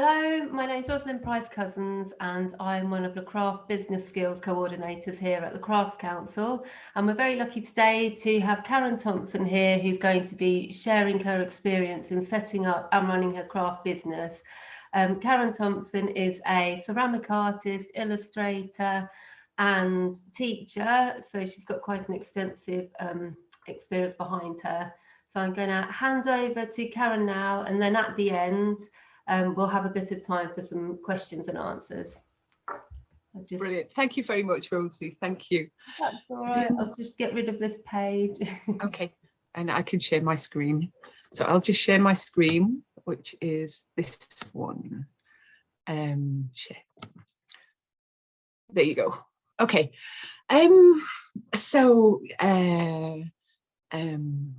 Hello, my name is Rosalind Price Cousins and I'm one of the Craft Business Skills Coordinators here at the Crafts Council. And we're very lucky today to have Karen Thompson here who's going to be sharing her experience in setting up and running her craft business. Um, Karen Thompson is a ceramic artist, illustrator and teacher. So she's got quite an extensive um, experience behind her. So I'm going to hand over to Karen now and then at the end um, we'll have a bit of time for some questions and answers. Just... Brilliant. Thank you very much, Rosie. Thank you. That's all right. I'll just get rid of this page. okay. And I can share my screen. So I'll just share my screen, which is this one. Um, share. There you go. Okay. Um, so uh, um,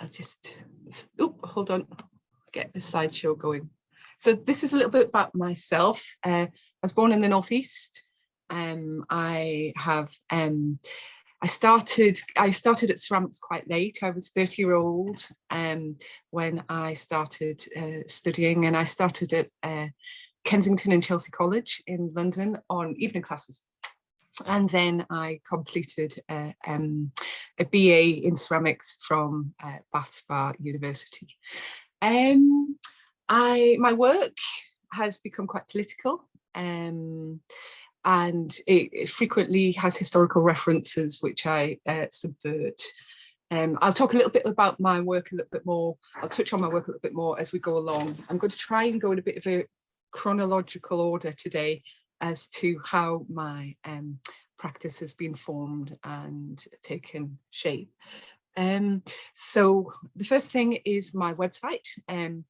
I'll just, oh, hold on get the slideshow going. So this is a little bit about myself. Uh, I was born in the Northeast. Um, I have, um, I started, I started at ceramics quite late. I was 30 year old um, when I started uh, studying and I started at uh, Kensington and Chelsea College in London on evening classes. And then I completed uh, um, a BA in ceramics from uh, Bath Spa University. Um, I my work has become quite political um, and it, it, frequently has historical references which I uh, subvert. Um, I'll talk a little bit about my work a little bit more. I'll touch on my work a little bit more as we go along. I'm going to try and go in a bit of a chronological order today as to how my um, practice has been formed and taken shape. Um, so the first thing is my website. Um,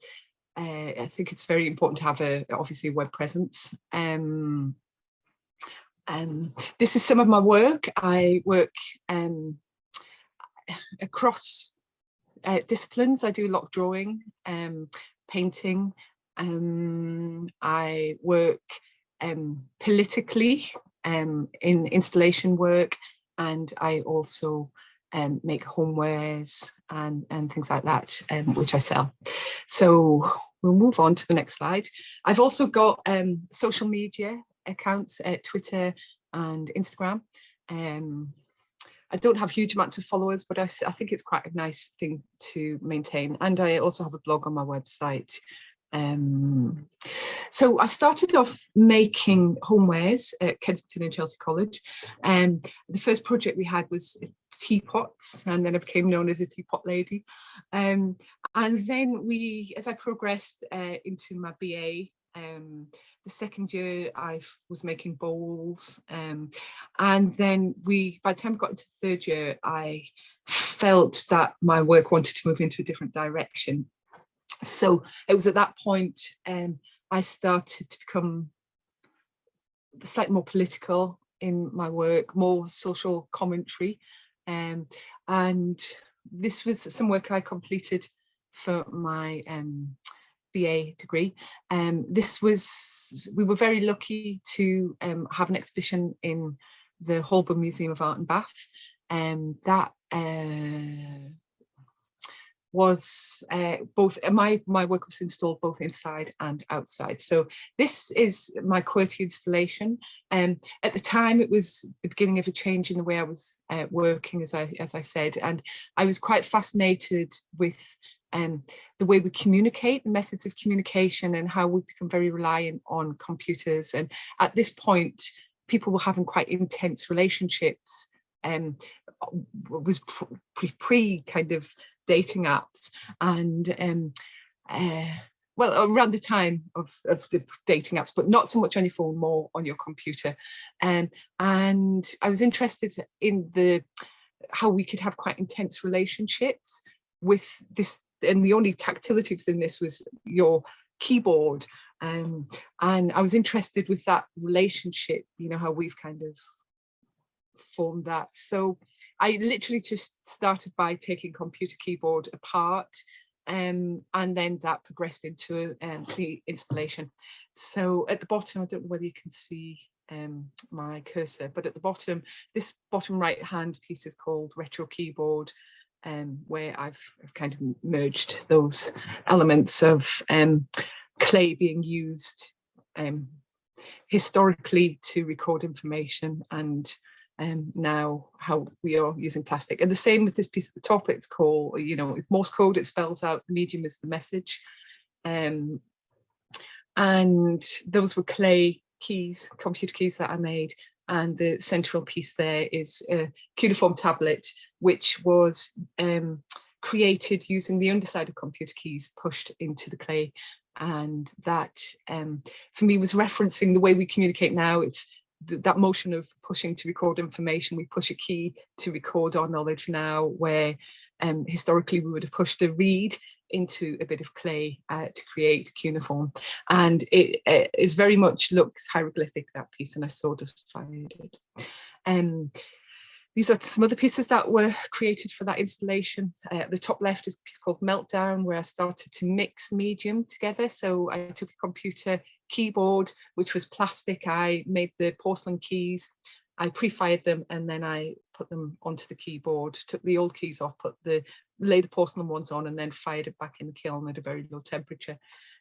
uh, I think it's very important to have a obviously a web presence. Um, um, this is some of my work. I work um, across uh, disciplines. I do a lot of drawing, um, painting. Um, I work um, politically um, in installation work and I also um, make homewares and, and things like that, um, which I sell. So we'll move on to the next slide. I've also got um, social media accounts at Twitter and Instagram. Um, I don't have huge amounts of followers, but I, I think it's quite a nice thing to maintain. And I also have a blog on my website, um, so I started off making homewares at Kensington and Chelsea College. Um, the first project we had was teapots, and then I became known as a teapot lady. Um, and then we, as I progressed uh, into my BA, um, the second year I was making bowls. Um, and then we, by the time I got into third year, I felt that my work wanted to move into a different direction so it was at that point um, I started to become slightly more political in my work, more social commentary. Um, and this was some work I completed for my um, BA degree. Um, this was, we were very lucky to um, have an exhibition in the Holburne Museum of Art and Bath. Um, that uh, was uh, both uh, my my work was installed both inside and outside. So this is my QWERTY installation. And um, at the time it was the beginning of a change in the way I was uh, working as I as I said and I was quite fascinated with um, the way we communicate the methods of communication and how we become very reliant on computers. And at this point people were having quite intense relationships um, was pre, pre kind of dating apps and um, uh, well around the time of, of, the dating apps but not so much on your phone more on your computer. Um, and I was interested in the how we could have quite intense relationships with this and the only tactility within this was your keyboard. Um, and I was interested with that relationship you know how we've kind of formed that so I literally just started by taking computer keyboard apart um, and then that progressed into a um, installation. So at the bottom, I don't know whether you can see um, my cursor, but at the bottom, this bottom right hand piece is called Retro Keyboard, um, where I've, I've, kind of merged those elements of um, clay being used um, historically to record information and um, now how we are using plastic. And the same with this piece at the top, it's called, you know, if Morse code, it spells out the medium is the message. Um, and those were clay keys, computer keys that I made. And the central piece there is a cuneiform tablet, which was um, created using the underside of computer keys pushed into the clay. And that, um, for me, was referencing the way we communicate now. It's th that motion of pushing to record information, we push a key to record our knowledge now, where um, historically we would have pushed a reed into a bit of clay uh, to create cuneiform. And it, it is very much looks hieroglyphic, that piece, and I sawdust fired it. Um, these are some other pieces that were created for that installation. Uh, the top left is a piece called Meltdown, where I started to mix medium together. So I took a computer keyboard, which was plastic. I made the porcelain keys. I pre-fired them and then I put them onto the keyboard, took the old keys off, put the laid the porcelain ones on and then fired it back in the kiln at a very low temperature.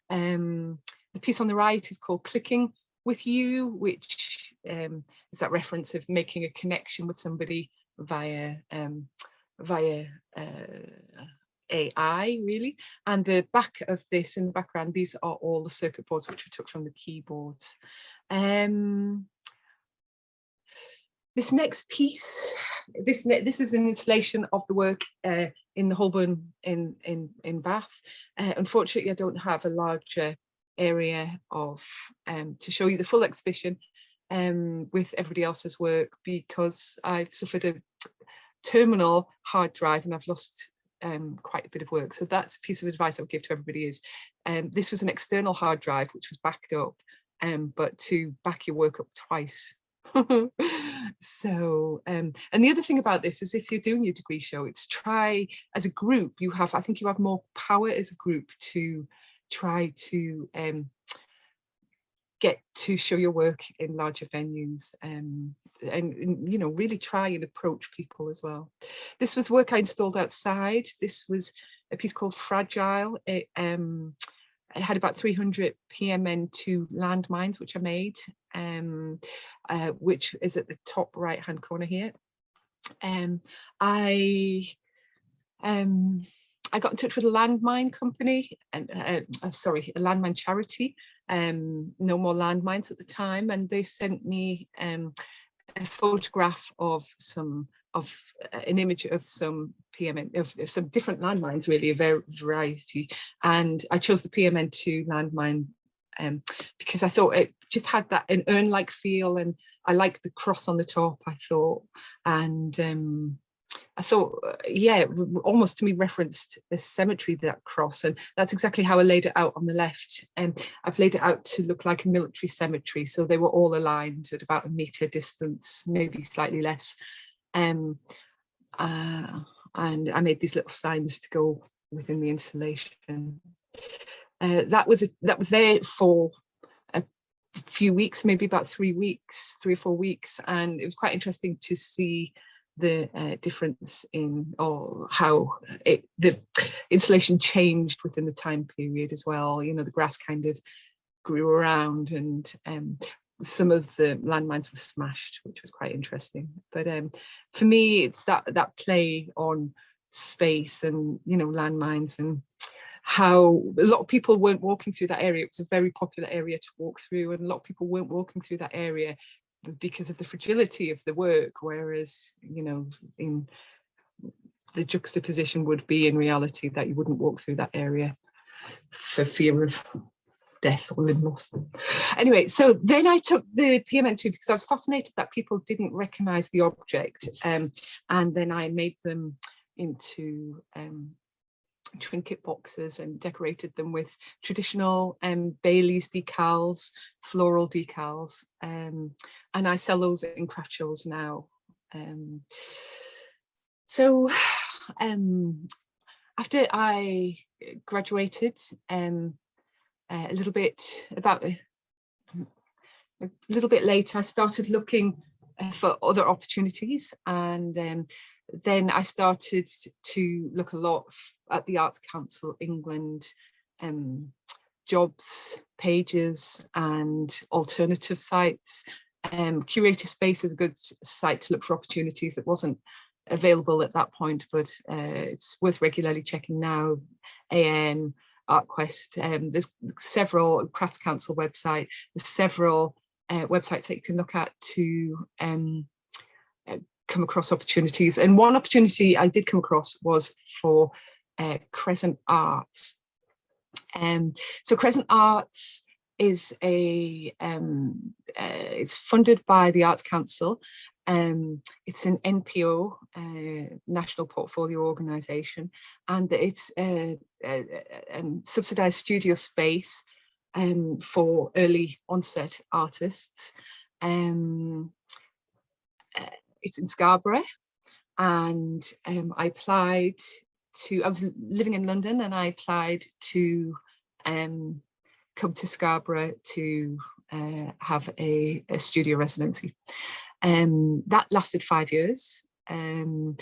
Um, the piece on the right is called Clicking with You, which um, is that reference of making a connection with somebody via um, via uh, AI really. And the back of this in the background, these are all the circuit boards which I took from the keyboards. Um, this next piece, this this is an installation of the work uh, in the Holburne in in in Bath. Uh, unfortunately, I don't have a larger area of um, to show you the full exhibition um, with everybody else's work because I've suffered a terminal hard drive and I've lost um, quite a bit of work. So that's a piece of advice I would give to everybody is um, this was an external hard drive which was backed up, um, but to back your work up twice. so um, and the other thing about this is if you're doing your degree show, it's try as a group, you have, I think you have more power as a group to try to um, get to show your work in larger venues um, and, you know, really try and approach people as well. This was work I installed outside. This was a piece called Fragile. It, um, had about 300 PMN2 landmines, which I made, um, uh, which is at the top right hand corner here. Um, I um, I got in touch with a landmine company, and uh, uh, sorry, a landmine charity, um, no more landmines at the time, and they sent me um, a photograph of some of uh, an image of some PMN of, some different landmines, really a very variety, and I chose the PMN2 landmine um, because I thought it just had that an urn-like feel, and I liked the cross on the top. I thought, and um, thought, uh, yeah, almost to me referenced the cemetery, that cross. And that's exactly how I laid it out on the left. And um, I've laid it out to look like a military cemetery. So they were all aligned at about a meter distance, maybe slightly less. Um, uh, and I made these little signs to go within the installation. Uh, that was a, that was there for a few weeks, maybe about three weeks, three or four weeks, and it was quite interesting to see the uh, difference in or how it, the installation changed within the time period as well. You know, the grass kind of grew around and um, some of the landmines were smashed, which was quite interesting. But um, for me, it's that that play on space and you know landmines and how a lot of people weren't walking through that area. It was a very popular area to walk through and a lot of people weren't walking through that area because of the fragility of the work, whereas, you know, in the juxtaposition would be in reality that you wouldn't walk through that area for fear of death or loss. Anyway, so then I took the PMN2 because I was fascinated that people didn't recognize the object. Um, and then I made them into um, trinket boxes and decorated them with traditional um, Bailey's decals, floral decals. Um, and I sell those in craft shows now. Um, so um, after I graduated, um, a little bit about a, little bit later, I started looking uh, for other opportunities and um, then I started to look a lot at the Arts Council England um, jobs pages and alternative sites. Um, Curator Space is a good site to look for opportunities that wasn't available at that point, but uh, it's worth regularly checking now. AN, ArtQuest, um, there's several Crafts Council website, there's several uh, websites that you can look at to um, uh, come across opportunities. And one opportunity I did come across was for uh, Crescent Arts. Um, so Crescent Arts is a, um, uh, it's funded by the Arts Council. Um, it's an NPO, uh, National Portfolio Organisation, and it's a, a, a, um, subsidised studio space um, for early onset artists. Um, uh, it's in Scarborough and um, I applied to, I was living in London and I applied to um, come to Scarborough to uh, have a, a, studio residency. Um, that lasted five years. Um,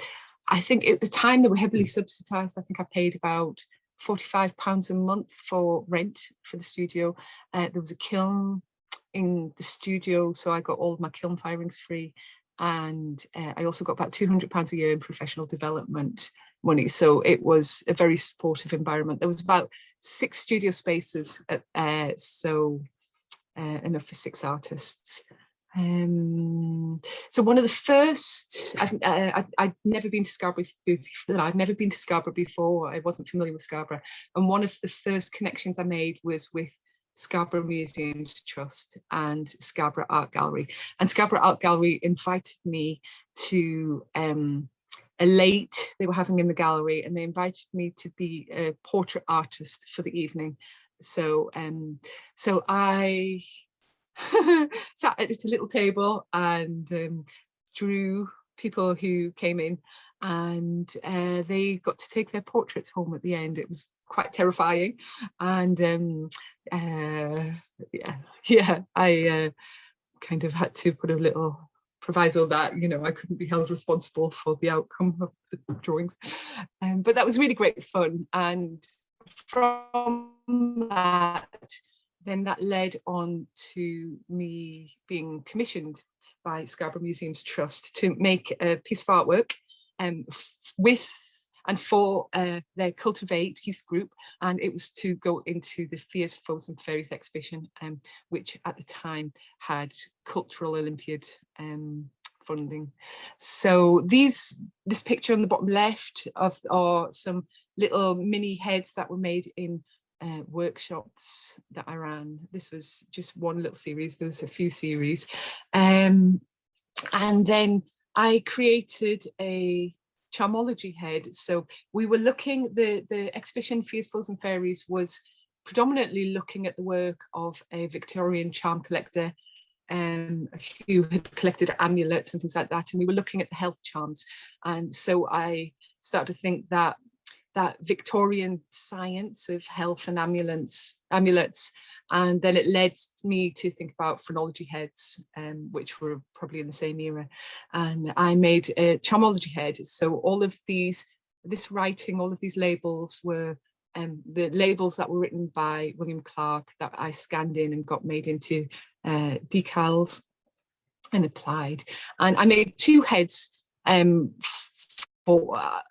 I think at the time they were heavily subsidised. I think I paid about 45 pounds a month for rent for the studio. Uh, there was a kiln in the studio, so I got all of my kiln firings free. And uh, I also got about 200 pounds a year in professional development money. So it was a very supportive environment. There was about six studio spaces, at, uh, so uh, enough for six artists. Um, so one of the first, I've, uh, never been to Scarborough I've never been to Scarborough before, I wasn't familiar with Scarborough. And one of the first connections I made was with Scarborough Museums Trust and Scarborough Art Gallery. And Scarborough Art Gallery invited me to um, a late they were having in the gallery and they invited me to be a portrait artist for the evening. So um, so I sat at a little table and um, drew people who came in and uh, they got to take their portraits home at the end. It was quite terrifying and um, uh, yeah, yeah, I uh, kind of had to put a little proviso that you know I couldn't be held responsible for the outcome of the drawings um, but that was really great fun and from that then that led on to me being commissioned by Scarborough Museums Trust to make a piece of artwork um, with and for uh, their Cultivate youth group and it was to go into the Fears, Foes and Fairies exhibition um, which at the time had Cultural Olympiad um, funding. So these this picture on the bottom left of are some little mini heads that were made in uh, workshops that I ran. This was just one little series, there was a few series. Um, and then I created a charmology head. So we were looking, the, the exhibition Fears, Foes and Fairies was predominantly looking at the work of a Victorian charm collector um, who had collected amulets and things like that. And we were looking at the health charms. And so I started to think that that Victorian science of health and amulets, amulets and then it led me to think about phrenology heads, um, which were probably in the same era. And I made a charmology head. So all of these, this writing, all of these labels were um, the labels that were written by William Clark that I scanned in and got made into uh, decals and applied. And I made two heads um, for uh,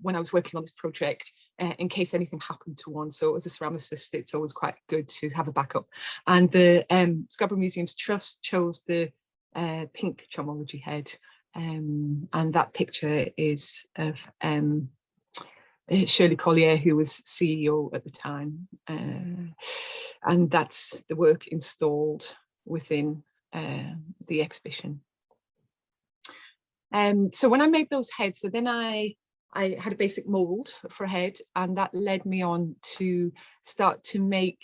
when I was working on this project uh, in case anything happened to one. So as a ceramicist, it's always quite good to have a backup. And the um, Scarborough Museums Trust chose the uh, pink charmology head. Um, and that picture is of um, uh, Shirley Collier, who was CEO at the time. Uh, and that's the work installed within uh, the exhibition. Um, so when I made those heads, so then I I had a basic mold for a head and that led me on to start to make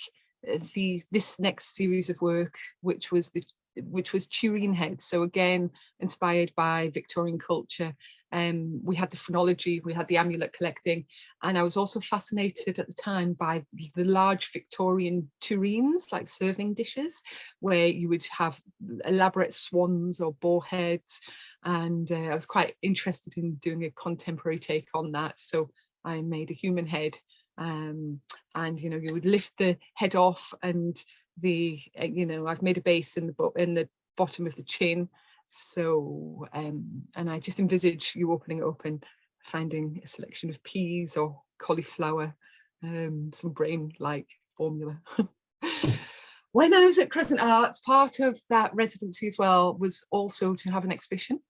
uh, the this next series of work, which was the which was tureen heads. So again, inspired by Victorian culture. Um, we had the phrenology, we had the amulet collecting, and I was also fascinated at the time by the large Victorian tureens, like serving dishes, where you would have elaborate swans or boar heads, and uh, I was quite interested in doing a contemporary take on that. So I made a human head um, and you know you would lift the head off and the uh, you know I've made a base in the in the bottom of the chin so um, and I just envisage you opening it up and finding a selection of peas or cauliflower um, some brain like formula when I was at Crescent Arts part of that residency as well was also to have an exhibition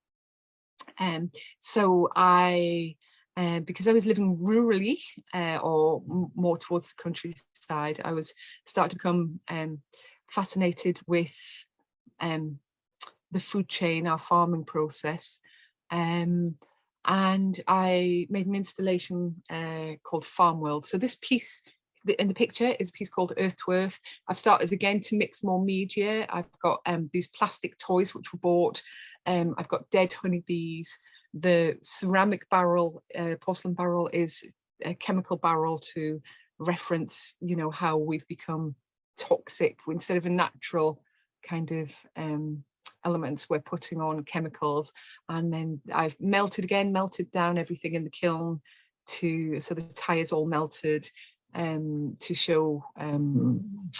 um, so I uh, because I was living rurally uh, or more towards the countryside, I was starting to become um, fascinated with um, the food chain, our farming process. Um, and I made an installation uh, called Farm World. So this piece in the picture is a piece called Earth to Earth. I've started again to mix more media. I've got um, these plastic toys which were bought. Um, I've got dead honeybees. The ceramic barrel, uh, porcelain barrel is a chemical barrel to reference, you know, how we've become toxic instead of a natural kind of um, elements we're putting on chemicals. And then I've melted again melted down everything in the kiln to so the tires all melted um, to show um,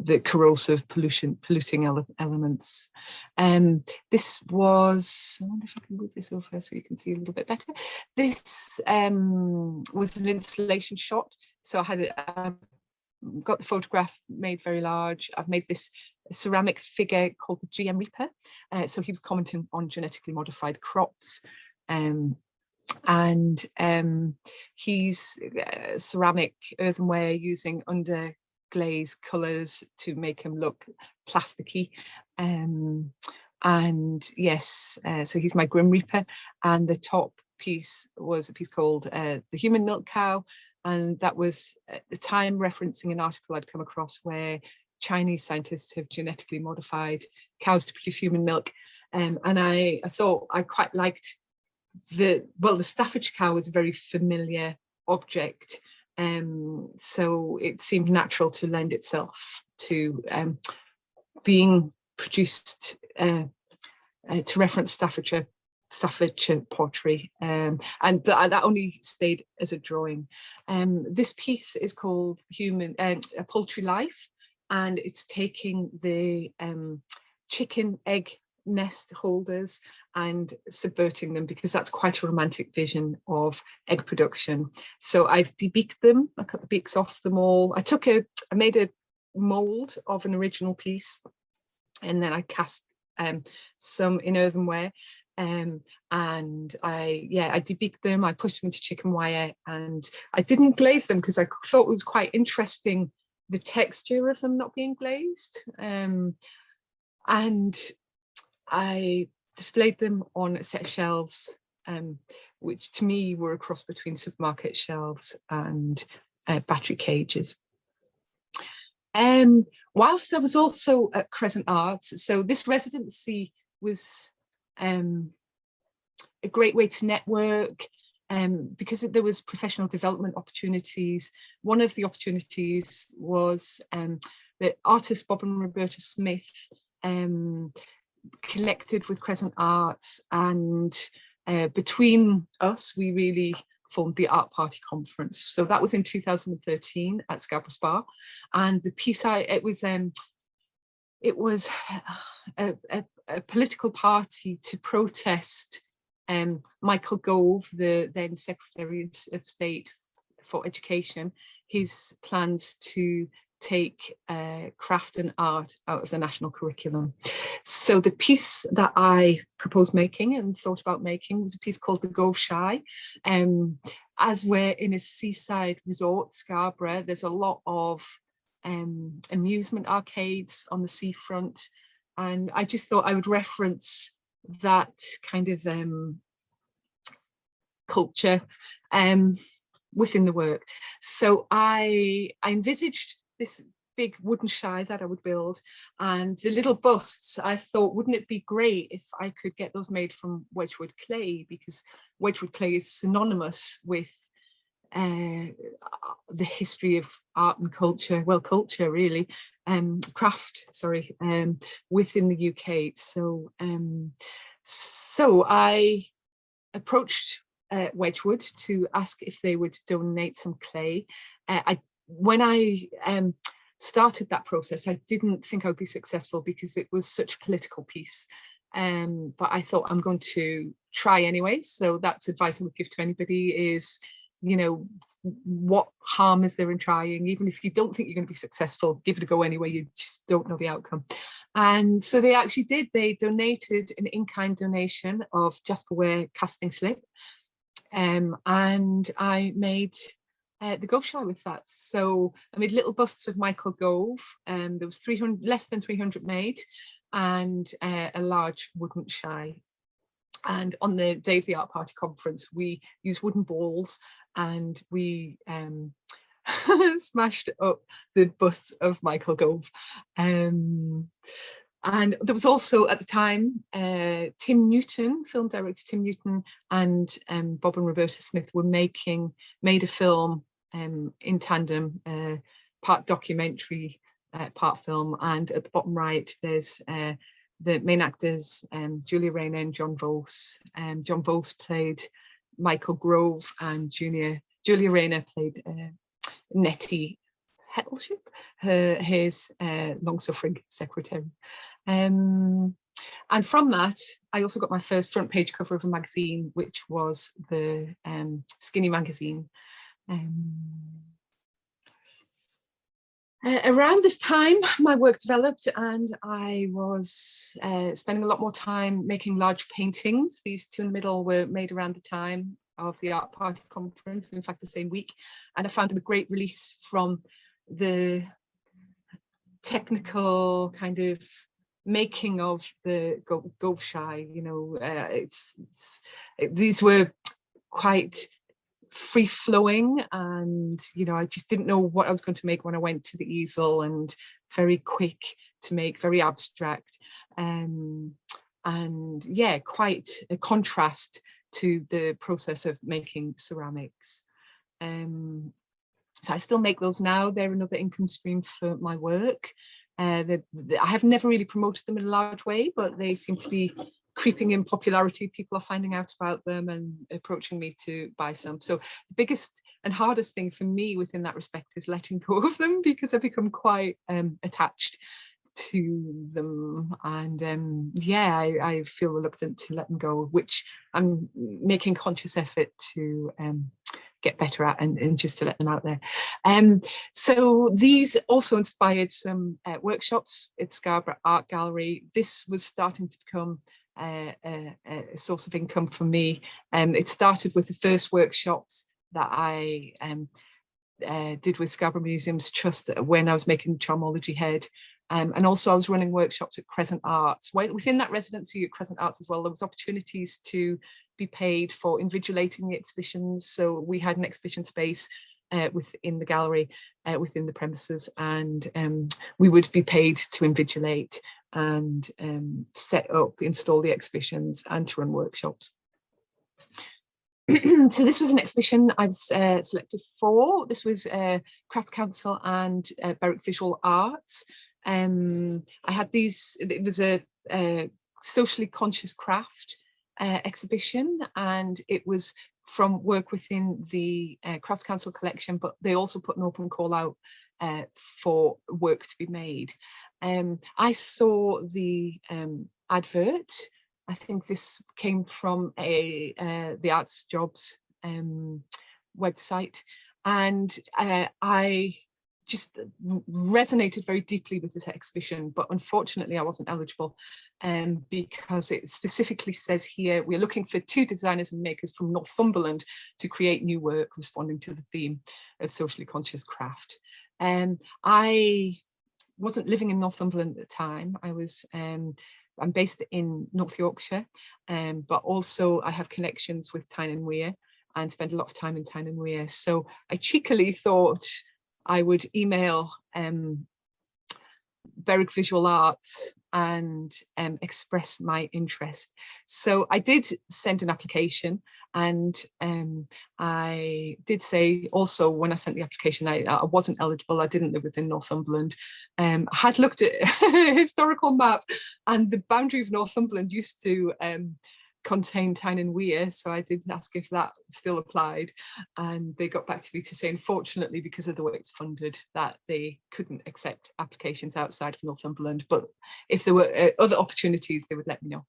the corrosive pollution polluting ele elements. Um, this was, I wonder if I can move this over so you can see a little bit better. This um, was an installation shot. So I had um, got the photograph made very large. I've made this ceramic figure called the GM Reaper. Uh, so he was commenting on genetically modified crops. Um, and um, he's uh, ceramic earthenware using under glaze colours to make them look plasticky. Um, and yes, uh, so he's my Grim Reaper. And the top piece was a piece called uh, The Human Milk Cow. And that was at the time referencing an article I'd come across where Chinese scientists have genetically modified cows to produce human milk. Um, and I, I thought I quite liked the, well, the Staffordshire cow was a very familiar object um, so it seemed natural to lend itself to um, being produced uh, uh, to reference Staffordshire Staffordshire pottery um, and th that only stayed as a drawing. Um, this piece is called Human uh, A Poultry Life and it's taking the um, chicken egg nest holders and subverting them because that's quite a romantic vision of egg production. So I've debeaked them, I cut the beaks off them all. I took a, I made a mold of an original piece and then I cast um, some in earthenware um, and I, yeah, I debeaked them, I pushed them into chicken wire and I didn't glaze them because I thought it was quite interesting the texture of them not being glazed. Um, and I displayed them on a set of shelves, um, which to me were a cross between supermarket shelves and uh, battery cages. Um, whilst I was also at Crescent Arts, so this residency was um, a great way to network um, because there was professional development opportunities. One of the opportunities was um, that artist Bob and Roberta Smith um, connected with Crescent Arts and uh, between us we really formed the Art Party Conference. So that was in 2013 at Scarborough Spa and the piece I, it was um, it was a, a, a political party to protest um, Michael Gove, the then Secretary of State for Education, his plans to take uh, craft and art out of the national curriculum. So the piece that I proposed making and thought about making was a piece called The Gove Shy. Um, as we're in a seaside resort, Scarborough, there's a lot of um, amusement arcades on the seafront. And I just thought I would reference that kind of um, culture um, within the work. So I, I envisaged this big wooden shy that I would build and the little busts I thought wouldn't it be great if I could get those made from Wedgwood clay because Wedgwood clay is synonymous with uh, the history of art and culture well culture really um craft sorry um within the UK so um so I approached uh, Wedgwood to ask if they would donate some clay. Uh, I, when I um, started that process, I didn't think I would be successful because it was such a political piece. Um, but I thought I'm going to try anyway. So that's advice I would give to anybody is, you know, what harm is there in trying? Even if you don't think you're going to be successful, give it a go anyway. You just don't know the outcome. And so they actually did. They donated an in-kind donation of Jasper Ware casting slip. Um, and I made uh, the Gove Shy with that. So I made little busts of Michael Gove. and um, there was 300, less than 300 made and uh, a large wooden shy. And on the day of the art party conference, we used wooden balls and we um, smashed up the busts of Michael Gove. Um, and there was also at the time uh, Tim Newton, film director Tim Newton and um, Bob and Roberta Smith were making, made a film um, in tandem, uh, part documentary, uh, part film. And at the bottom right, there's uh, the main actors, um, Julia Rayner and John Vos. Um, John Vos played Michael Gove and Junior, Julia Rayner played uh, Nettie Hettleship, her, his uh, long-suffering secretary. Um, and from that, I also got my first front page cover of a magazine, which was the um, Skinny magazine. Um, uh, around this time, my work developed and I was uh, spending a lot more time making large paintings. These two in the middle were made around the time of the art party conference, in fact, the same week. And I found them a great release from the technical kind of making of the Gove Shy, you know, uh, it's, it's it, these were quite free flowing and you know I just didn't know what I was going to make when I went to the easel and very quick to make very abstract. Um, and yeah quite a contrast to the process of making ceramics. Um, so I still make those now. They're another income stream for my work uh, they, they, I have never really promoted them in a large way, but they seem to be creeping in popularity. People are finding out about them and approaching me to buy some. So the biggest and hardest thing for me within that respect is letting go of them because I've become quite um, attached to them and um, yeah I, I, feel reluctant to let them go which I'm making conscious effort to um, get better at and, and, just to let them out there. Um, so these also inspired some uh, workshops at Scarborough Art Gallery. This was starting to become uh, a, a, source of income for me. Um, it started with the first workshops that I um, uh, did with Scarborough Museums Trust when I was making Charmology Head. Um, and also I was running workshops at Crescent Arts. Within that residency at Crescent Arts as well, there was opportunities to be paid for invigilating the exhibitions. So we had an exhibition space uh, within the gallery, uh, within the premises, and um, we would be paid to invigilate and um, set up, install the exhibitions and to run workshops. so this was an exhibition I was uh, selected for. This was uh, Crafts Council and uh, Berwick Visual Arts. Um, I had these, it was a, a socially conscious craft uh, exhibition and it was from work within the uh, Crafts Council collection, but they also put an open call out uh, for work to be made. Um, I saw the um, advert. I think this came from a uh, the Arts Jobs um, website, and uh, I just resonated very deeply with this exhibition, but unfortunately I wasn't eligible um, because it specifically says here, we're looking for two designers and makers from Northumberland to create new work responding to the theme of socially conscious craft. Um, I wasn't living in Northumberland at the time. I was, um, I'm based in North Yorkshire, um, but also I have connections with Tyne and Wear and spend a lot of time in Tyne and Wear. So I cheekily thought I would email um, Berwick Visual Arts and um, express my interest. So I did send an application and um, I did say also when I sent the application I, I wasn't eligible, I didn't live within Northumberland. Um, I had looked at a historical map and the boundary of Northumberland used to Tyne and Wear, so I did ask if that still applied, and they got back to me to say, unfortunately, because of the way it's funded, that they couldn't accept applications outside of Northumberland, but if there were uh, other opportunities, they would let me know.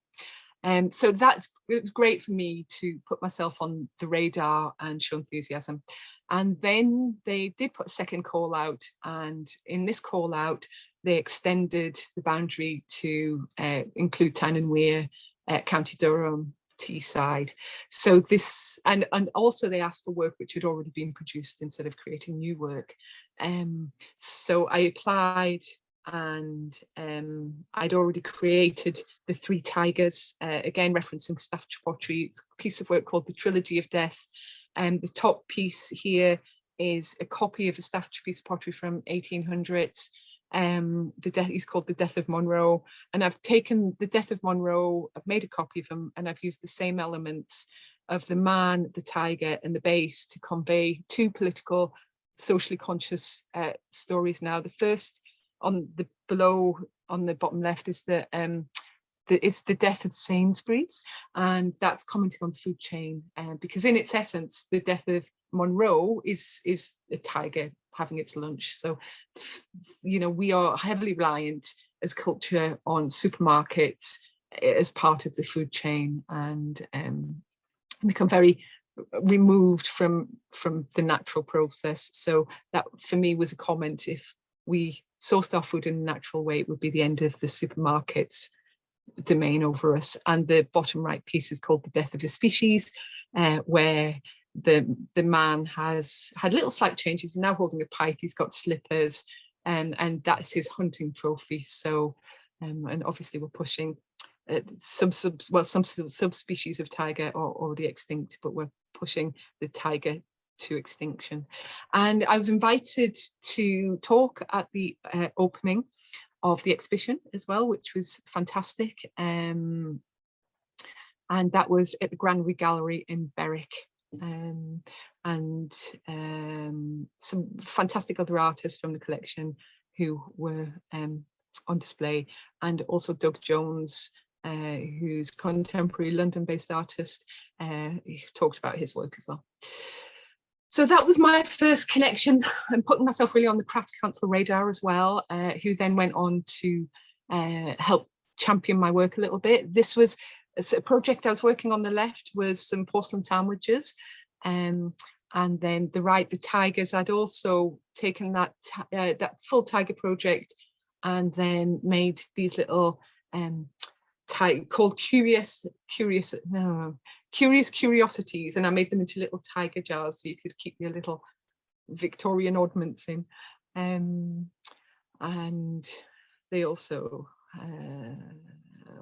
Um, so that's it was great for me to put myself on the radar and show enthusiasm. And then they did put a second call out, and in this call out, they extended the boundary to uh, include Tyne and Wear, uh, County Durham, Teesside. So this, and, and also they asked for work which had already been produced instead of creating new work. Um, so I applied and um, I'd already created the three tigers, uh, again referencing. It's a piece of work called the Trilogy of Death. And um, the top piece here is a copy of a Staffordshire piece of pottery from 1800s um the death is called the death of Munro and i've taken the death of Munro i've made a copy of them and i've used the same elements of the man the tiger and the base to convey two political socially conscious uh, stories now. The first on the below on the bottom left is the um the, it's the death of Sainsbury's and that's commenting on the food chain uh, because in its essence the death of Munro is is a tiger having its lunch. So, you know, we are heavily reliant as culture on supermarkets eh, as part of the food chain and um, become very removed from from the natural process. So that for me was a comment if we sourced our food in a natural way, it would be the end of the supermarkets domain over us. And the bottom right piece is called The Death of a Species, uh, where the the man has had little slight changes. He's now holding a pike. He's got slippers, and and that's his hunting trophy. So, um, and obviously we're pushing uh, some sub well some subspecies of tiger are already extinct, but we're pushing the tiger to extinction. And I was invited to talk at the uh, opening of the exhibition as well, which was fantastic. Um, and that was at the Granary Gallery in Berwick um, and um, some fantastic other artists from the collection who were um, on display and also Doug Jones uh, who's contemporary London-based artist uh, talked about his work as well. So that was my first connection and putting myself really on the Craft Council radar as well, uh, who then went on to uh, help champion my work a little bit. This was a project I was working on the left was some porcelain sandwiches. Um, and then the right, the tigers, I'd also taken that uh, that full tiger project and then made these little um, called curious, curious, no, curious curiosities. And I made them into little tiger jars so you could keep your little Victorian ornaments in. Um, and they also, uh,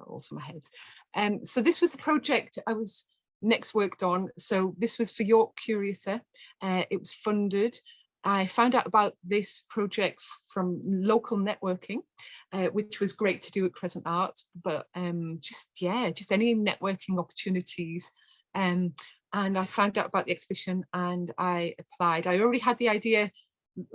also my head. Um, so this was the project I was next worked on. So this was for York Curiouser. Uh, it was funded. I found out about this project from local networking, uh, which was great to do at Crescent Arts, but um, just, yeah, just any networking opportunities. Um, and I found out about the exhibition and I applied. I already had the idea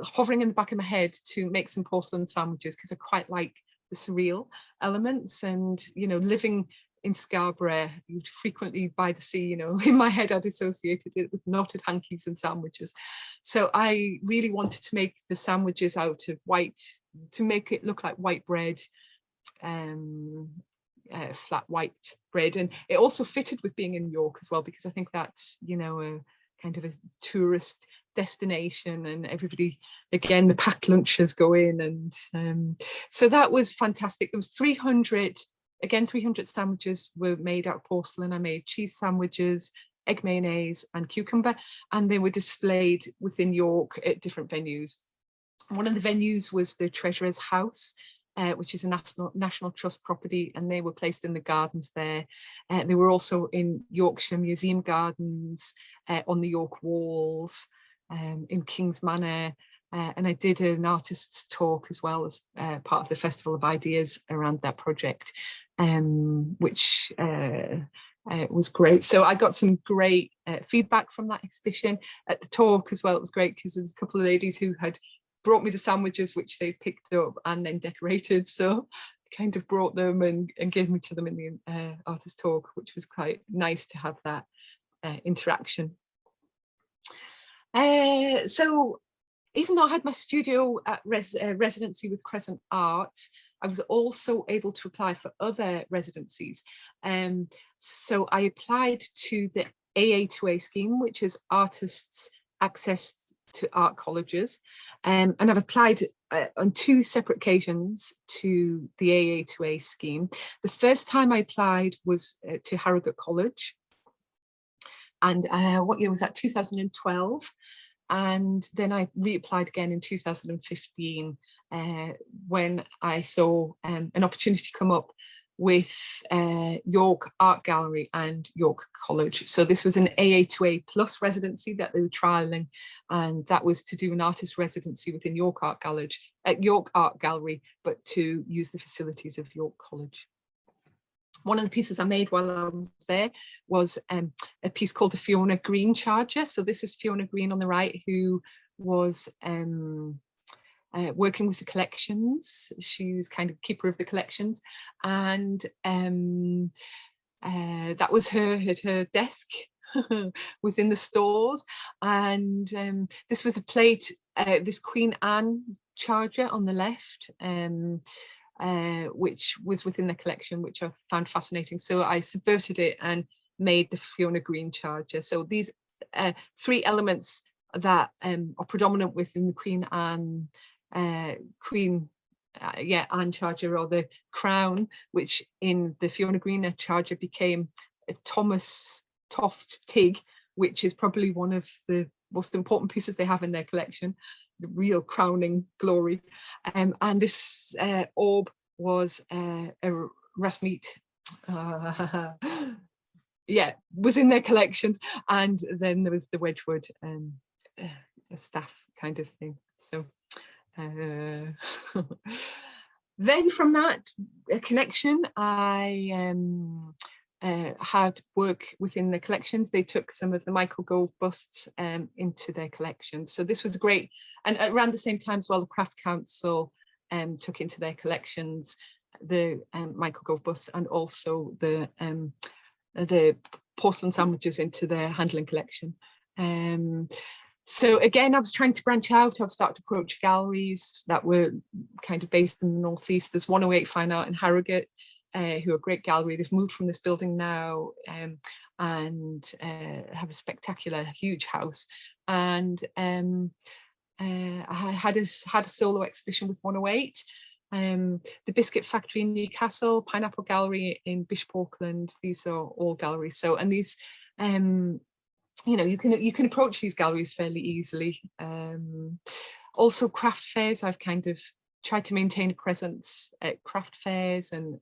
hovering in the back of my head to make some porcelain sandwiches because I quite like the surreal elements and, you know, living in Scarborough, you'd frequently by the sea, you know, in my head I'd associated it with knotted hankies and sandwiches. So I really wanted to make the sandwiches out of white, to make it look like white bread, um, uh, flat white bread. And it also fitted with being in York as well, because I think that's, you know, a kind of a tourist destination and everybody again the packed lunches go in and um, so that was fantastic there was 300 Again, 300 sandwiches were made out of porcelain. I made cheese sandwiches, egg mayonnaise and cucumber, and they were displayed within York at different venues. One of the venues was the Treasurer's House, uh, which is a national national trust property and they were placed in the gardens there. Uh, they were also in Yorkshire Museum Gardens, uh, on the York walls, um, in King's Manor, uh, and I did an artist's talk as well as uh, part of the Festival of Ideas around that project um, which uh, uh, was great. So I got some great uh, feedback from that exhibition at the talk as well. It was great because there's a couple of ladies who had brought me the sandwiches which they picked up and then decorated. So kind of brought them and, and gave me to them in the uh, artist talk, which was quite nice to have that interaction. Uh, so even though I had my studio res uh, residency with Crescent Arts, I was also able to apply for other residencies. Um, so I applied to the AA2A scheme, which is artists access to art colleges. Um, and I've applied uh, on two separate occasions to the AA2A scheme. The first time I applied was uh, to Harrogate College. And uh, what year was that? 2012 and then I reapplied again in 2015 uh, when I saw um, an opportunity come up with uh, York Art Gallery and York College. So this was an AA2A plus residency that they were trialling and that was to do an artist residency within York Art Gallery, at York Art Gallery, but to use the facilities of York College one of the pieces I made while I was there was um, a piece called the Fiona Green Charger. So this is Fiona Green on the right, who was um, uh, working with the collections. She was kind of keeper of the collections. And um, uh, that was her at her desk within the stores. And um, this was a plate, uh, this Queen Anne charger on the left. Uh, which was within the collection, which I found fascinating. So I subverted it and made the Fiona Green charger. So these uh, three elements that um, are predominant within the Queen Anne, uh, Queen, uh, yeah, Anne charger or the crown, which in the Fiona Green charger became a Thomas Toft tyg, which is probably one of the most important pieces they have in their collection the real crowning glory. Um, and this uh, orb was uh, a Rasmeet, uh, yeah, was in their collections. And then there was the Wedgwood um, uh, staff kind of thing. So uh, then from that connection, I um, uh, had work within the collections. They took some of the Michael Gove busts um, into their collections. So this was great. And around the same time as well, the Crafts Council um, took into their collections the um, Michael Gove busts and also the um, the porcelain sandwiches into their handling collection. Um, so again, I was trying to branch out. I've started to approach galleries that were kind of based in the Northeast. There's 108 Fine Art in Harrogate, uh, who are a great gallery. They've moved from this building now um, and uh, have a spectacular, huge house. And um, uh, I had a, had a solo exhibition with 108. Um, the Biscuit Factory in Newcastle, Pineapple Gallery in Bishop Auckland, these are all galleries. So, and these, um, you know, you can you can approach these galleries fairly easily. Um, also craft fairs, I've kind of tried to maintain a presence at craft fairs and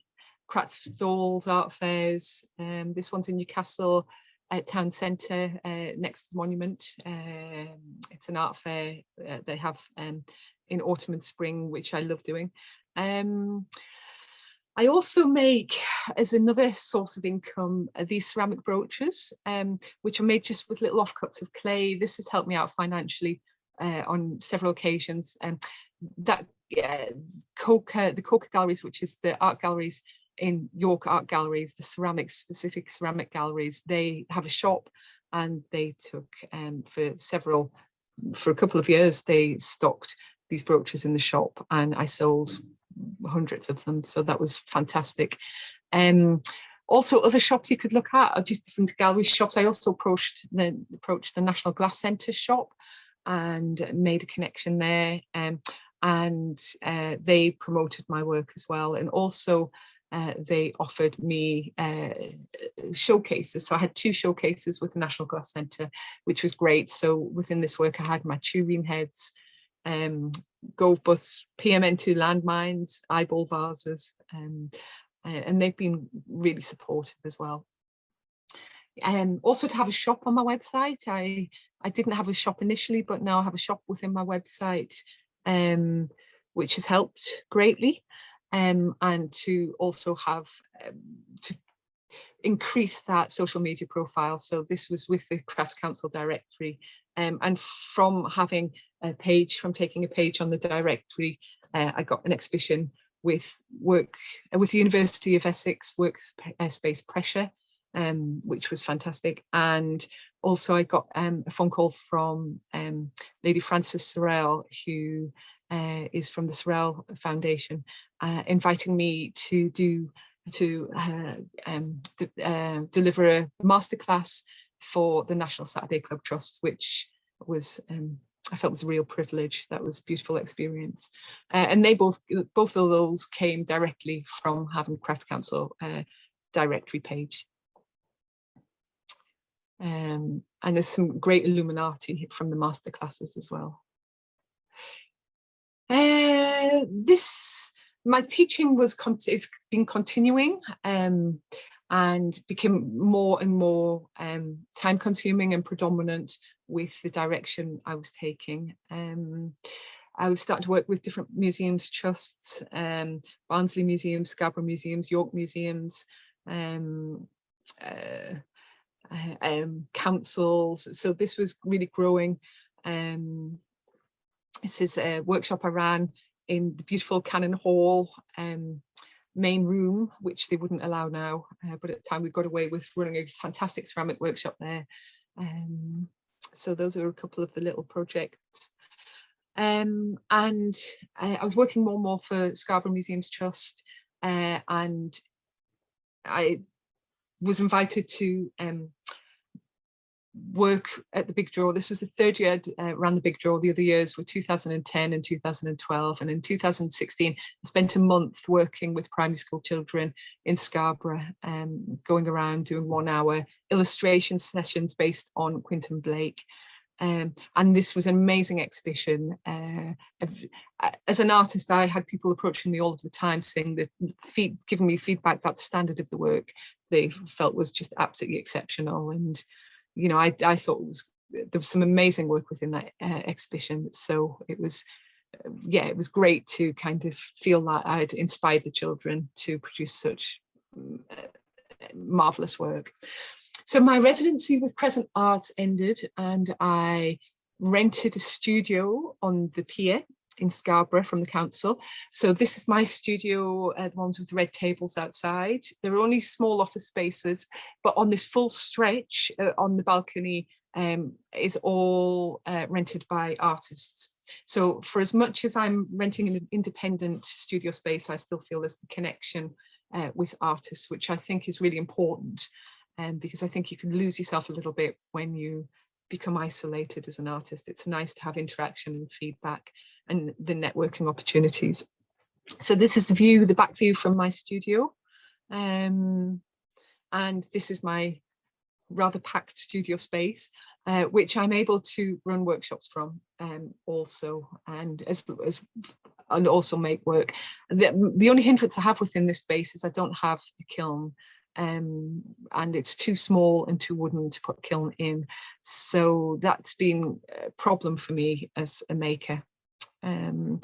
craft stalls, art fairs. Um, this one's in Newcastle at Town Centre uh, next to the monument. Um, it's an art fair uh, they have um, in autumn and spring, which I love doing. Um, I also make, as another source of income, uh, these ceramic brooches, um, which are made just with little offcuts of clay. This has helped me out financially uh, on several occasions. Um, that uh, Coca, the Coca Galleries, which is the art galleries in York Art Galleries, the ceramic specific ceramic galleries, they have a shop and they took um, for several, for a couple of years, they stocked these brooches in the shop and I sold hundreds of them. So that was fantastic. Um, also other shops you could look at are just different gallery shops. I also approached the, approached the National Glass Centre shop and made a connection there. Um, and uh, they promoted my work as well. And also uh, they offered me uh, showcases. So I had two showcases with the National Glass Centre, which was great. So within this work, I had my two tureen heads, um, Gove bus, PMN2 landmines, eyeball vases, um, and they've been really supportive as well. Um, also to have a shop on my website. I, I didn't have a shop initially, but now I have a shop within my website, um, which has helped greatly um, and to also have um, to increase that social media profile. So this was with the Crafts Council directory um, and from having a page, from taking a page on the directory, uh, I got an exhibition with work uh, with the University of Essex Workspace Pressure, um, which was fantastic. And also I got um, a phone call from um, Lady Frances Sorrell, who uh, is from the Sorrell Foundation, uh, inviting me to do to uh, um, uh, deliver a masterclass for the National Saturday Club Trust, which was um, I felt was a real privilege. That was a beautiful experience. Uh, and they both, both of those came directly from Havant Craft Council uh, directory page. Um, and there's some great Illuminati from the masterclasses as well. This, my teaching was it's been continuing um, and became more and more um, time consuming and predominant with the direction I was taking. Um, I was starting to work with different museums, trusts, um, Barnsley Museum, Scarborough Museums, York Museums, um, uh, uh, um, councils. So this was really growing. This is a workshop I ran in the beautiful Cannon Hall um, main room, which they wouldn't allow now. Uh, but at the time we got away with running a fantastic ceramic workshop there. Um, so those are a couple of the little projects. Um, and I, I was working more and more for Scarborough Museums Trust uh, and I was invited to um, work at the Big Draw. This was the third year I uh, ran the Big Draw. The other years were 2010 and 2012. And in 2016, I spent a month working with primary school children in Scarborough, um, going around doing one hour illustration sessions based on Quentin Blake. Um, and this was an amazing exhibition. Uh, as an artist, I had people approaching me all of the time saying that, feed, giving me feedback that the standard of the work they felt was just absolutely exceptional. And you know, I, I thought was, there was some amazing work within that uh, exhibition. So it was, uh, yeah, it was great to kind of feel that I'd inspired the children to produce such mm, uh, marvelous work. So my residency with Crescent Arts ended and I rented a studio on the pier in Scarborough from the council. So this is my studio, uh, the ones with the red tables outside. There are only small office spaces, but on this full stretch uh, on the balcony um, is all uh, rented by artists. So for as much as I'm renting an independent studio space, I still feel there's the connection uh, with artists, which I think is really important um, because I think you can lose yourself a little bit when you become isolated as an artist. It's nice to have interaction and feedback and the networking opportunities. So this is the view, the back view from my studio. Um, and this is my rather packed studio space, uh, which I'm able to run workshops from um, also, and as, as and also make work. The, the only hindrance I have within this space is I don't have a kiln um, and it's too small and too wooden to put kiln in. So that's been a problem for me as a maker. Um,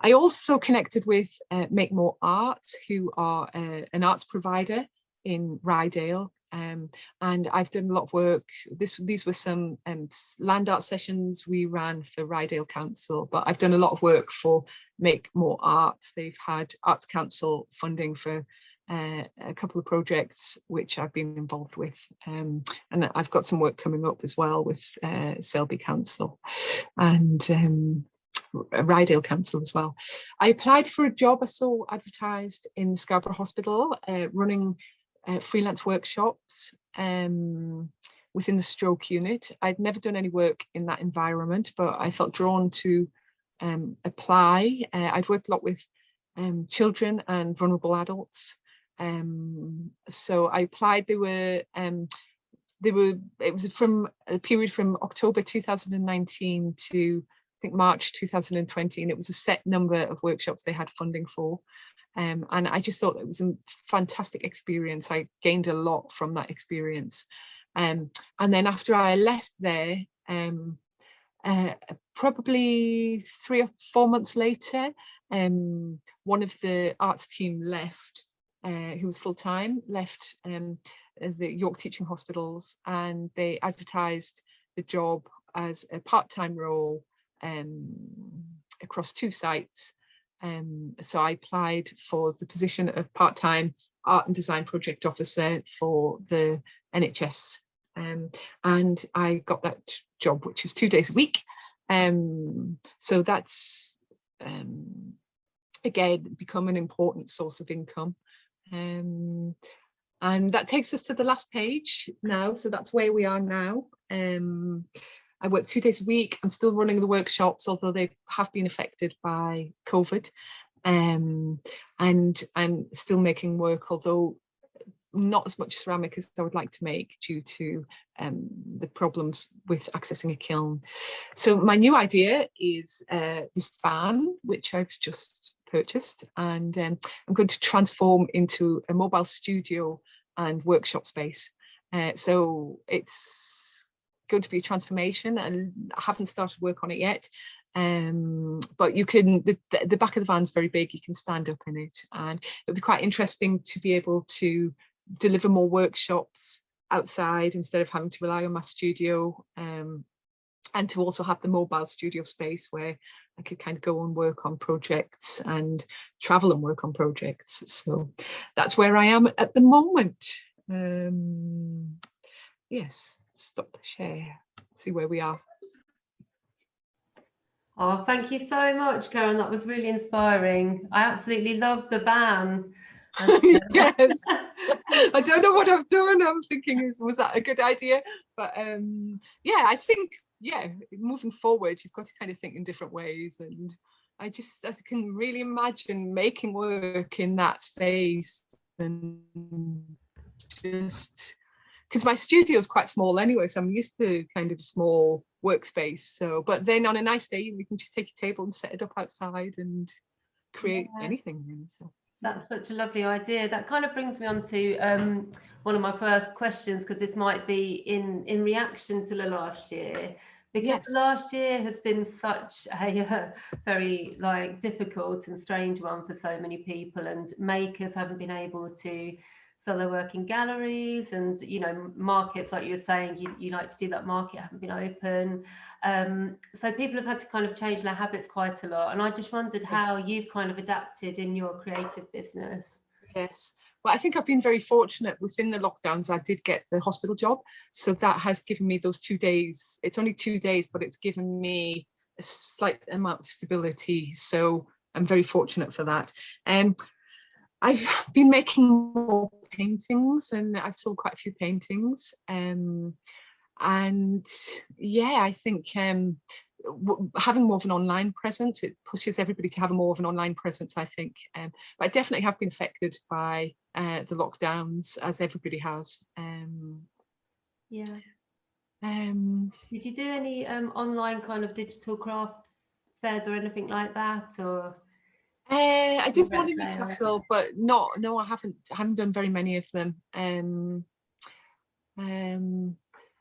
I also connected with uh, Make More Art, who are uh, an arts provider in Ryedale. Um, and I've done a lot of work. This, these were some um, land art sessions we ran for Ryedale Council, but I've done a lot of work for Make More Art. They've had Arts Council funding for uh, a couple of projects which I've been involved with um, and I've got some work coming up as well with uh, Selby Council and um, Ryedale Council as well. I applied for a job I saw advertised in Scarborough Hospital uh, running uh, freelance workshops um, within the stroke unit. I'd never done any work in that environment but I felt drawn to um, apply. Uh, I'd worked a lot with um, children and vulnerable adults um, so I applied, they were, um, they were, it was from a period from October 2019 to think March 2020 and it was a set number of workshops they had funding for. Um, and I just thought it was a fantastic experience. I gained a lot from that experience. Um, and then after I left there, um, uh, probably three or four months later, um, one of the arts team left uh, who was full-time, left um, as the York Teaching Hospitals and they advertised the job as a part-time role across two sites Um, so I applied for the position of part-time art and design project officer for the NHS. Um, and I got that job, which is two days a week. Um, so that's, um, again, become an important source of income. Um, and that takes us to the last page now. So that's where we are now. I work two days a week. I'm still running the workshops, although they have been affected by COVID. Um, and I'm still making work, although not as much ceramic as I would like to make due to um, the problems with accessing a kiln. So my new idea is uh, this van, which I've just purchased, and um, I'm going to transform into a mobile studio and workshop space. Uh, so it's going to be a transformation and I haven't started work on it yet. Um, but you can, the, the back of the van's very big, you can stand up in it and it'll be quite interesting to be able to deliver more workshops outside instead of having to rely on my studio um, and to also have the mobile studio space where I could kind of go and work on projects and travel and work on projects. So that's where I am at the moment. Um, yes, stop share, see where we are. Oh, thank you so much, Karen. That was really inspiring. I absolutely love the van. yes. I don't know what I've done. I'm thinking, is was that a good idea? But um, yeah, I think yeah, moving forward, you've got to kind of think in different ways. And I just I can really imagine making work in that space and just because my studio is quite small anyway, so I'm used to kind of a small workspace. So, but then on a nice day, you can just take a table and set it up outside and create yeah. anything. Really, so. That's such a lovely idea. That kind of brings me on to um, one of my first questions, because this might be in, in reaction to the last year because yes. last year has been such a uh, very like difficult and strange one for so many people and makers haven't been able to sell they work in galleries and you know markets like you were saying you, you like to do that market haven't been open um, so people have had to kind of change their habits quite a lot and i just wondered how yes. you've kind of adapted in your creative business yes well, I think I've been very fortunate within the lockdowns. I did get the hospital job. So that has given me those two days. It's only two days, but it's given me a slight amount of stability. So I'm very fortunate for that. Um, I've been making more paintings and I've sold quite a few paintings. Um, and yeah, I think um, having more of an online presence, it pushes everybody to have more of an online presence, I think. Um, but I definitely have been affected by uh, the lockdowns, as everybody has. Um, yeah. Um, Did you do any um, online kind of digital craft fairs or anything like that, or? Uh, I did one in Newcastle, but not. No, I haven't. I haven't done very many of them. Um, um,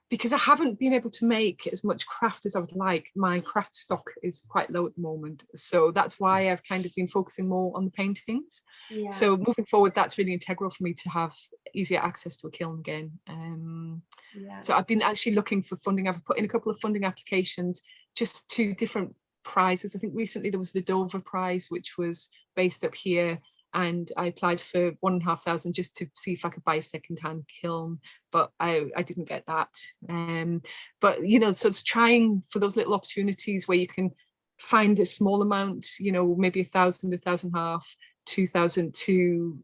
because I haven't been able to make as much craft as I would like. My craft stock is quite low at the moment. So that's why I've kind of been focusing more on the paintings. Yeah. So moving forward, that's really integral for me to have easier access to a kiln again. Um, yeah. So I've been actually looking for funding. I've put in a couple of funding applications just to different prizes. I think recently there was the Dover Prize, which was based up here and I applied for one and a half thousand just to see if I could buy a second-hand kiln, but I, I didn't get that. Um, but you know, so it's trying for those little opportunities where you can find a small amount, you know, maybe a thousand, a thousand half, two thousand to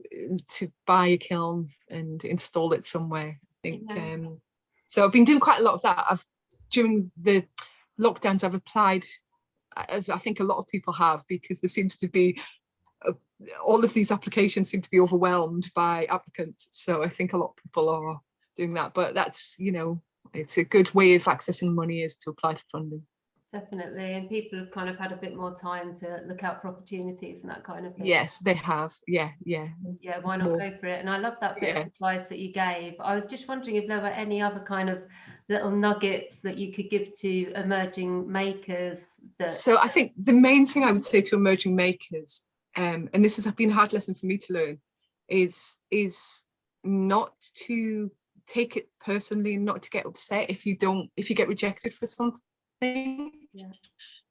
to buy a kiln and install it somewhere. I think. Yeah. Um, so I've been doing quite a lot of that. I've during the lockdowns, I've applied as I think a lot of people have because there seems to be uh, all of these applications seem to be overwhelmed by applicants. So I think a lot of people are doing that, but that's, you know, it's a good way of accessing money is to apply for funding. Definitely. And people have kind of had a bit more time to look out for opportunities and that kind of thing. Yes, they have. Yeah, yeah. Yeah, why not more. go for it? And I love that bit yeah. of advice that you gave. I was just wondering if there were any other kind of little nuggets that you could give to emerging makers that so I think the main thing I would say to emerging makers um, and this has been a hard lesson for me to learn, is, is not to take it personally and not to get upset if you don't, if you get rejected for something. Yeah.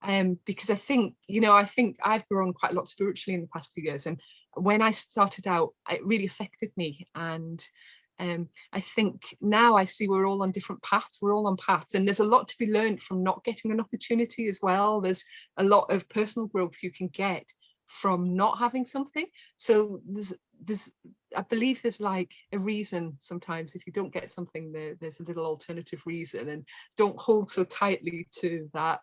um, because I think, you know, I think I've grown quite a lot spiritually in the past few years. And when I started out, it really affected me. And um, I think now I see we're all on different paths, we're all on paths and there's a lot to be learned from not getting an opportunity as well. There's a lot of personal growth you can get from not having something. So there's, there's I believe there's like a reason sometimes if you don't get something there, there's a little alternative reason and don't hold so tightly to that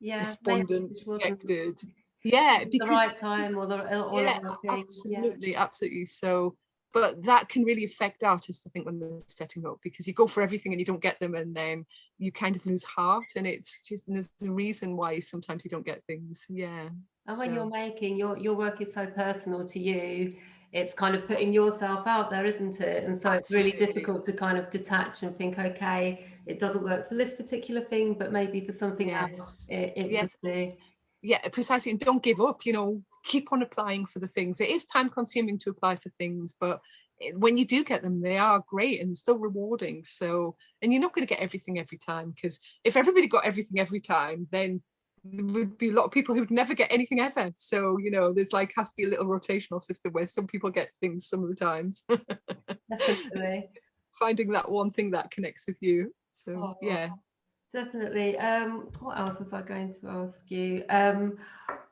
Yeah. despondent, rejected. Yeah, the because right time or the or yeah, the right thing. Yeah. absolutely, absolutely. So, but that can really affect artists, I think, when they're setting up because you go for everything and you don't get them, and then you kind of lose heart. And it's just and there's a reason why sometimes you don't get things. Yeah. And when you're making your your work is so personal to you, it's kind of putting yourself out there, isn't it? And so it's really difficult to kind of detach and think, okay, it doesn't work for this particular thing, but maybe for something else Yes. it, it Yes. Yeah precisely and don't give up you know keep on applying for the things. It is time consuming to apply for things but eh, when you do get them they are great and still rewarding so and you're not going to get everything every time because if everybody got everything every time then there would be a lot of people who'd never get anything ever so you know there's like has to be a little rotational system where some people get things some of the times. Definitely. finding that one thing that connects with you so Oh, yeah Definitely. Um, what else was I going to ask you? Um,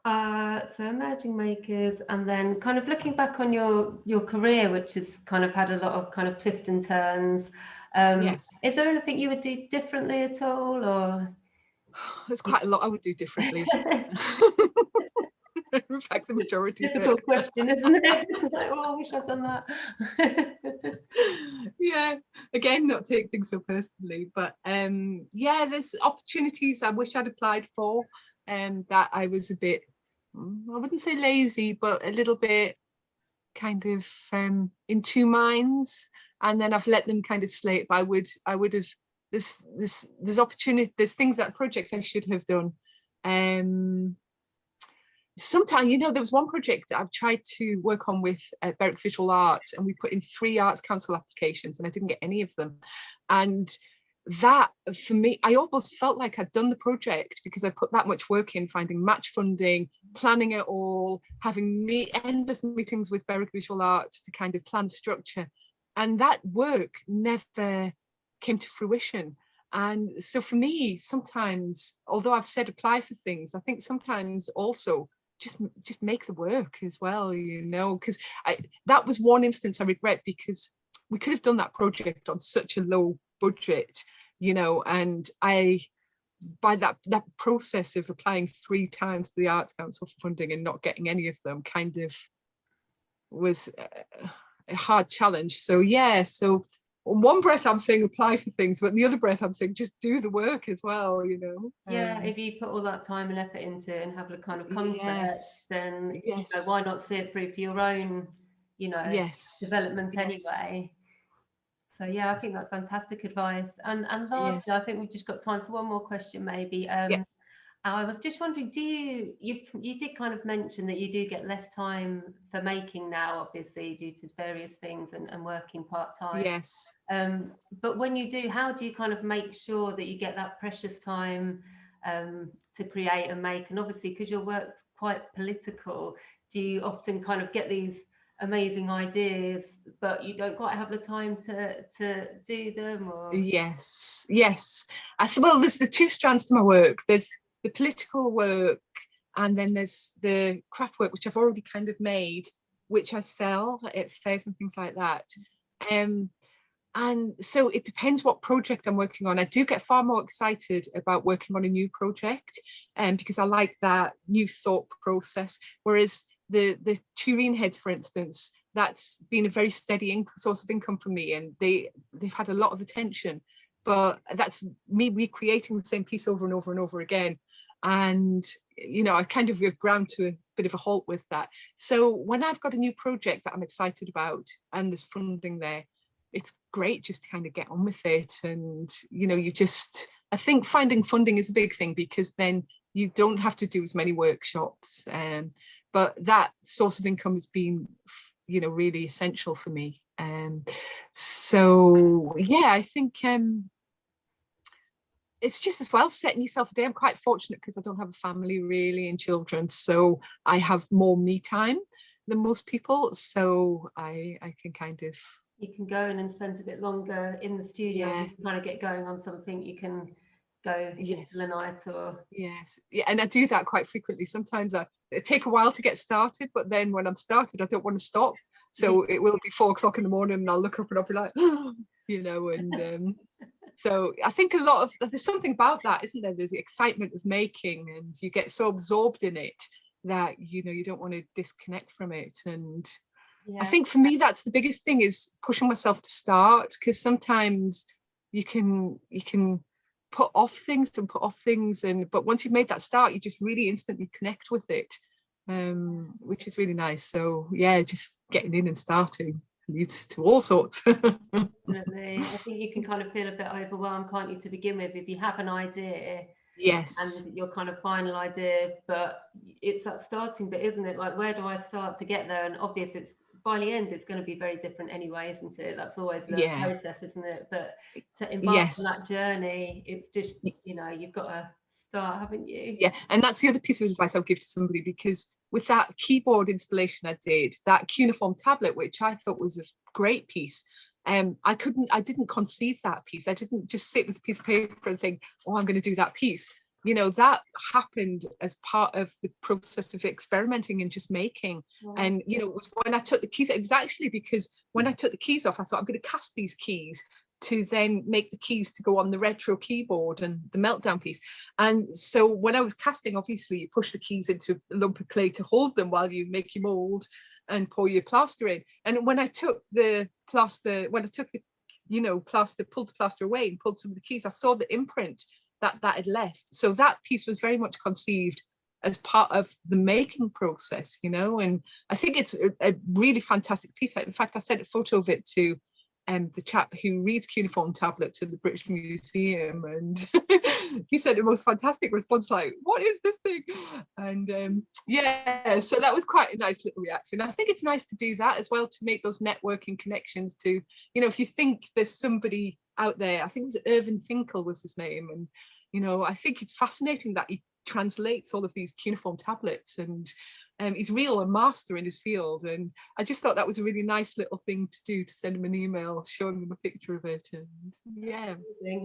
uh, so emerging makers, and then kind of looking back on your your career, which has kind of had a lot of kind of twists and turns. Um, yes Is there anything you would do differently at all, or? there's quite a lot i would do differently in fact the majority it. Difficult question, isn't it? It's like, oh, I wish I'd done that. yeah again not take things so personally but um yeah there's opportunities i wish i'd applied for and that i was a bit mm, i wouldn't say lazy but a little bit kind of um in two minds and then i've let them kind of slate but i would i would have there's there's there's opportunity there's things that projects i should have done um sometimes you know there was one project I've tried to work on with uh, Berwick Visual Arts and we put in three Arts Council applications and I didn't get any of them. And that for me I almost felt like I'd done the project because I put that much work in finding match funding planning it all having endless meetings with Berwick Visual Arts to kind of plan structure. And that work never came to fruition. And so for me sometimes although I've said apply for things I think sometimes also just just make the work as well you know because i that was one instance i regret because we could have done that project on such a low budget you know and i by that that process of applying three times to the arts council for funding and not getting any of them kind of was a hard challenge. So yeah so on one breath i'm saying apply for things but the other breath i'm saying just do the work as well you know Yeah, Um, if you put all that time and effort into it and have a kind of concept, yes then you know, why not see it through for your own, you know, yes development yes. anyway. So yeah, I think that's fantastic advice. And and lastly, Yes. I think we've just got time for one more question, maybe. Um, I was just wondering, do you you you did kind of mention that you do get less time for making now, obviously due to various things and, and working part time. yes Um, but when you do, how do you kind of make sure that you get that precious time um, to create and make? And obviously, because your work's quite political, do you often kind of get these amazing ideas, but you don't quite have the time to to do them? Or Yes, yes. I well, there's the two strands to my work. There's the political work, and then there's the craft work, which I've already kind of made, which I sell at fairs and things like that. Um, and so it depends what project I'm working on. I do get far more excited about working on a new project, um, because I like that new thought process. Whereas the the tureen heads, for instance, that's been a very steady source of income for me, and they they've had a lot of attention. But that's me recreating the same piece over and over and over again. And you know, I kind of have ground to a bit of a halt with that. So when I've got a new project that I'm excited about and there's funding there, it's great just to kind of get on with it. And you know, you just I think finding funding is a big thing because then you don't have to do as many workshops. Um, but that source of income has been you know really essential for me um so yeah i think um it's just as well setting yourself a day. I'm quite fortunate because I don't have a family really and children, so I have more me time than most people. So I I can kind of you can go in and spend a bit longer in the studio Yeah. if you kind of get going on something you can go Yes. the night or yes yeah, and I do that quite frequently. Sometimes I it take a while to get started, but then when I'm started, I don't want to stop. So it will be four o'clock in the morning, and I'll look up and I'll be like, you know, and um, so I think a lot of there's something about that, isn't there? There's the excitement of making, and you get so absorbed in it that you know you don't want to disconnect from it. And yeah I think for me, that's the biggest thing is pushing myself to start because sometimes you can you can put off things and put off things and but once you've made that start you just really instantly connect with it um which is really nice so yeah just getting in and starting leads to all sorts. Definitely. I think you can kind of feel a bit overwhelmed can't you to begin with if you have an idea yes. and your kind of final idea but it's that starting bit isn't it? Like where do I start to get there? And obvious it's by the end it's going to be very different anyway isn't it? That's always the Yeah. process isn't it? But to embark on that journey it's just you know you've got to start haven't you? Yeah and that's the other piece of advice i'll give to somebody because with that keyboard installation i did that cuneiform tablet which i thought was a great piece um i couldn't i didn't conceive that piece. I didn't just sit with a piece of paper and think oh i'm going to do that piece. You know that happened as part of the process of experimenting and just making. Wow. and you know it was when i took the keys it was actually because when i took the keys off i thought i'm going to cast these keys to then make the keys to go on the retro keyboard and the meltdown piece. And so when i was casting obviously you push the keys into a lump of clay to hold them while you make your mold and pour your plaster in. And when i took the plaster when i took the you know plaster pulled the plaster away and pulled some of the keys i saw the imprint that that had left. So that piece was very much conceived as part of the making process you know and i think it's a, a really fantastic piece. In fact i sent a photo of it to um, the chap who reads cuneiform tablets in the British Museum and he said the most fantastic response like what is this thing? And um, yeah so that was quite a nice little reaction. I think it's nice to do that as well to make those networking connections to you know if you think there's somebody out there I think it was Irving Finkel was his name and you know I think it's fascinating that he translates all of these cuneiform tablets and um, he's real a master in his field and I just thought that was a really nice little thing to do to send him an email showing him a picture of it and yeah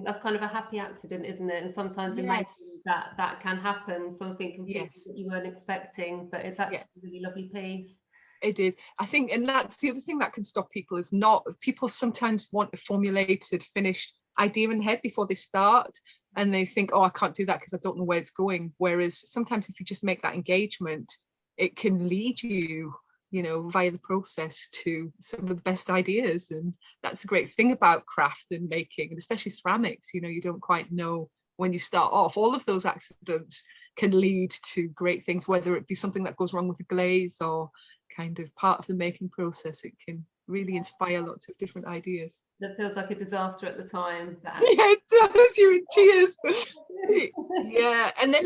That's kind of a happy accident, isn't it? And sometimes in Yes. that that can happen, something completely Yes. that you weren't expecting, but it's actually Yes. a really lovely piece. it is I think and that's the other thing that can stop people is not people sometimes want a formulated finished idea in head before they start and they think oh I can't do that because I don't know where it's going whereas sometimes if you just make that engagement it can lead you you know via the process to some of the best ideas and that's a great thing about craft and making and especially ceramics you know you don't quite know when you start off all of those accidents can lead to great things whether it be something that goes wrong with the glaze or kind of part of the making process it can really inspire lots of different ideas That feels like a disaster at the time. Yeah it does you're in tears yeah and then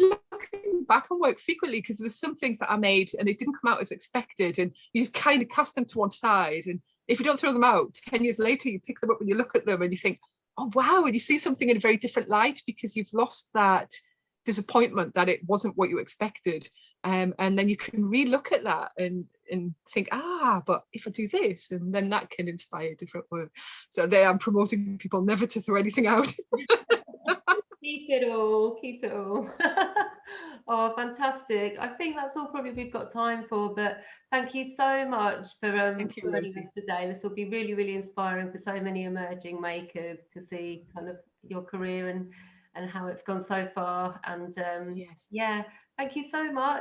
back on work frequently because there was some things that i made and they didn't come out as expected and you just kind of cast them to one side and if you don't throw them out 10 years later you pick them up and you look at them and you think oh wow and you see something in a very different light because you've lost that disappointment that it wasn't what you expected. Um, and then you can re-look at that and and think ah but if i do this and then that can inspire different work. So there i'm promoting people never to throw anything out keep it all, keep it all. oh, fantastic. I think that's all probably we've got time for, but thank you so much for um Thank you, joining Rosie. us today. This will be really, really inspiring for so many emerging makers to see kind of your career and and how it's gone so far. And um yes yeah, thank you so much.